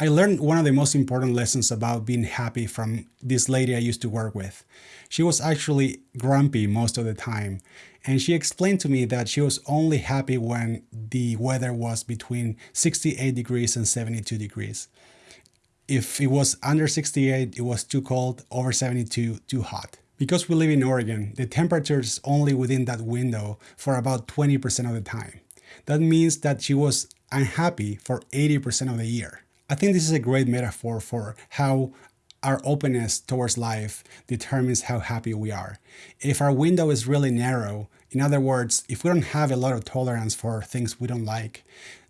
I learned one of the most important lessons about being happy from this lady I used to work with. She was actually grumpy most of the time, and she explained to me that she was only happy when the weather was between 68 degrees and 72 degrees. If it was under 68, it was too cold, over 72, too hot. Because we live in Oregon, the temperature is only within that window for about 20% of the time. That means that she was unhappy for 80% of the year. I think this is a great metaphor for how our openness towards life determines how happy we are. If our window is really narrow, in other words, if we don't have a lot of tolerance for things we don't like,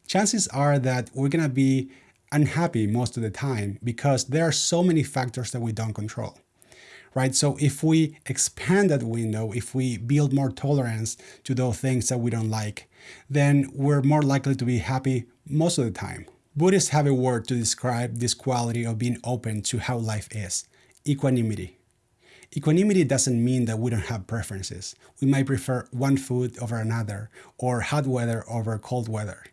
chances are that we're gonna be unhappy most of the time because there are so many factors that we don't control. Right? So if we expand that window, if we build more tolerance to those things that we don't like, then we're more likely to be happy most of the time. Buddhists have a word to describe this quality of being open to how life is equanimity. Equanimity doesn't mean that we don't have preferences. We might prefer one food over another, or hot weather over cold weather.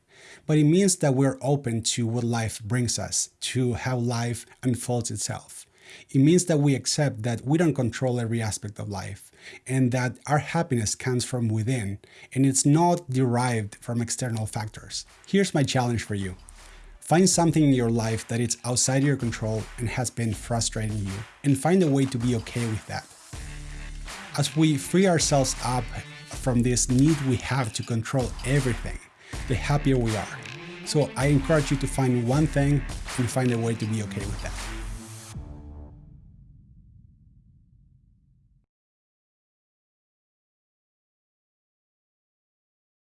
But it means that we're open to what life brings us, to how life unfolds itself. It means that we accept that we don't control every aspect of life, and that our happiness comes from within, and it's not derived from external factors. Here's my challenge for you. Find something in your life that is outside your control and has been frustrating you, and find a way to be okay with that. As we free ourselves up from this need we have to control everything, the happier we are. So I encourage you to find one thing and find a way to be okay with that.